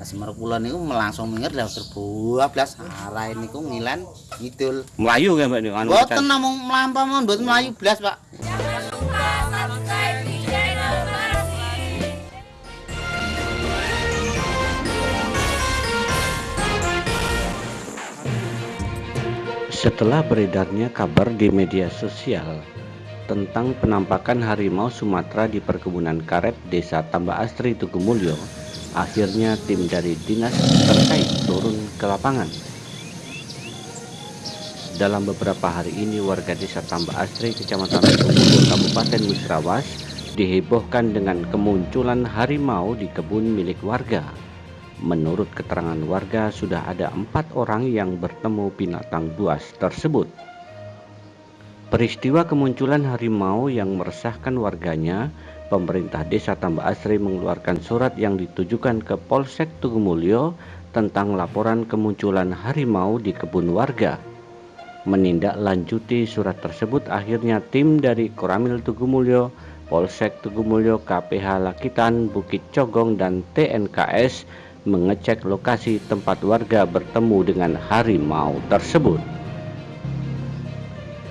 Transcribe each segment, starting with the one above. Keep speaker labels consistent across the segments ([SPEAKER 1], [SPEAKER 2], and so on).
[SPEAKER 1] Semeru kulon niku langsung minggir dah terbuah blas arah niku ngilen ngidul.
[SPEAKER 2] Melayu kan Mbak anu
[SPEAKER 1] Mboten namung mlampah mawon mboten melayu blas, Pak.
[SPEAKER 2] Setelah beredarnya kabar di media sosial tentang penampakan harimau Sumatera di perkebunan karet Desa Tambah Astri Tugumulyo, akhirnya tim dari dinas terkait turun ke lapangan. Dalam beberapa hari ini warga Desa Tambah Astri, Kecamatan Tugumulyo, Kabupaten Musrawas dihebohkan dengan kemunculan harimau di kebun milik warga. Menurut keterangan warga, sudah ada empat orang yang bertemu binatang buas tersebut. Peristiwa kemunculan harimau yang meresahkan warganya, pemerintah desa Tambah Asri mengeluarkan surat yang ditujukan ke Polsek Tugumulyo tentang laporan kemunculan harimau di kebun warga. Menindaklanjuti surat tersebut, akhirnya tim dari Koramil Tugumulyo, Polsek Tugumulyo, KPH Lakitan, Bukit Cogong, dan TNKS mengecek lokasi tempat warga bertemu dengan harimau tersebut.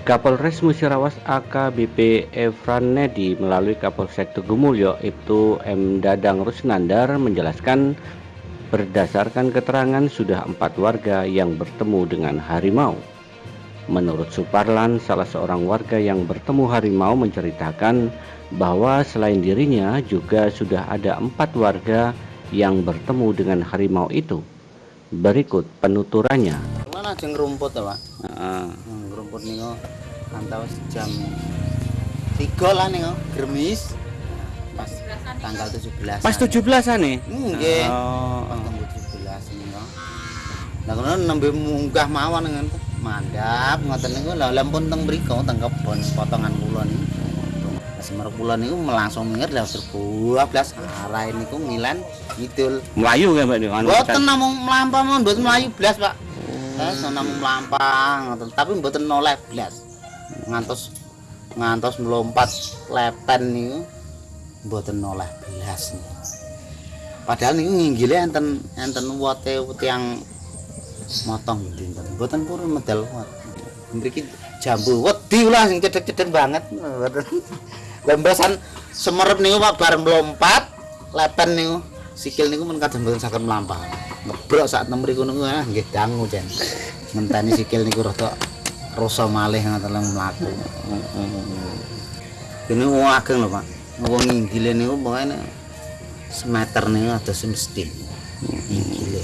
[SPEAKER 2] Kapolres Musirawas AKBP Evran Nedi melalui Kapolsek Tugumulyo Ibtu M. Dadang Rusnandar menjelaskan berdasarkan keterangan sudah empat warga yang bertemu dengan harimau. Menurut Suparlan, salah seorang warga yang bertemu harimau menceritakan bahwa selain dirinya juga sudah ada empat warga yang bertemu dengan harimau itu. Berikut penuturannya.
[SPEAKER 1] Mana jeng rumput ya, Pak?
[SPEAKER 2] Uh,
[SPEAKER 1] rumput niku antawis jam 3 lah niku Gremis. Pas tanggal 17.
[SPEAKER 2] pas 17-an nih.
[SPEAKER 1] Nggih.
[SPEAKER 2] Oh,
[SPEAKER 1] Pas tanggal 17 niku. Lah kono nembe munggah mawon dengan mandap ngoten niku lah lampun teng mriku teng kebon potongan kula niku. Semeru kula niku langsung dah terbuah blas arah niku ngilen ngidul.
[SPEAKER 2] Melayu kan Mbak anu
[SPEAKER 1] Mboten namung mlampah mboten mlayu blas, Pak. Saya namung mlampah ngoten, tapi mboten noleh blas. Ngantos ngantos melompat lepen niku mboten noleh blas. niku. Padahal niku nginggile enten enten wote yang motong dinten. Mboten purun medal wat. Mriki jambu wedi lah sing cedek-cedek banget. Lembasan semerep niku Pak bareng melompat lepen niku sikil niku men kadang mboten saged mlampah. Ngebrok sak tem mriku niku ah nggih dangu jen. Ngenteni sikil niku rada rasa malih ngoten mlaku. Kene wong ageng lho Pak. Wong nginggile niku pokoke semeter niku ada semesti. Nginggile.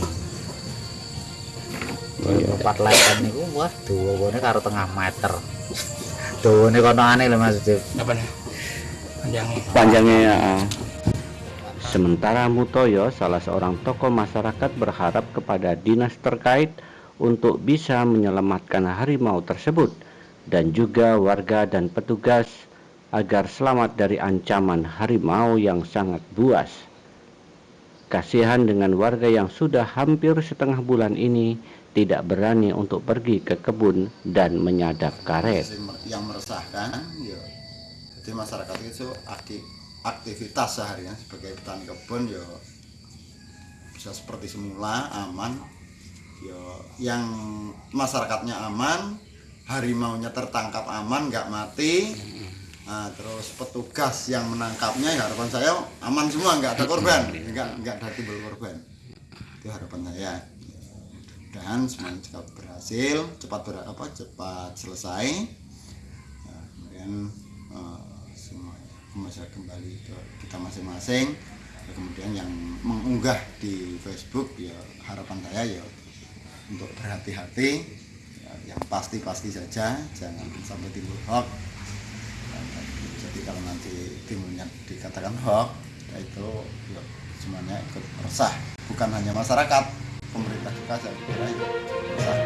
[SPEAKER 1] Empat lepen niku wah dawane karo tengah meter. Dawane kono aneh lho Mas.
[SPEAKER 3] apa nih panjangnya
[SPEAKER 2] panjangnya ya. Sementara Mutoyo, salah seorang tokoh masyarakat berharap kepada dinas terkait untuk bisa menyelamatkan harimau tersebut dan juga warga dan petugas agar selamat dari ancaman harimau yang sangat buas. Kasihan dengan warga yang sudah hampir setengah bulan ini tidak berani untuk pergi ke kebun dan menyadap karet.
[SPEAKER 4] yang meresahkan ya jadi masyarakat itu aktif aktivitas seharian sebagai petani kebun ya bisa seperti semula aman ya yang masyarakatnya aman harimaunya tertangkap aman nggak mati. Nah, terus petugas yang menangkapnya ya harapan saya aman semua nggak ada korban. Nggak nggak ada timbul korban. Itu harapan saya. Dan semuanya cepat berhasil cepat ber, apa cepat selesai. Nah, kemudian eh, semua bisa kembali ke kita masing-masing. Kemudian yang mengunggah di Facebook ya harapan saya ya untuk berhati-hati. Ya, yang pasti-pasti saja jangan sampai timbul hoax. Jadi kalau nanti timbulnya dikatakan hoax ya itu ya, semuanya ikut resah. Bukan hanya masyarakat pemerintah juga saya kira resah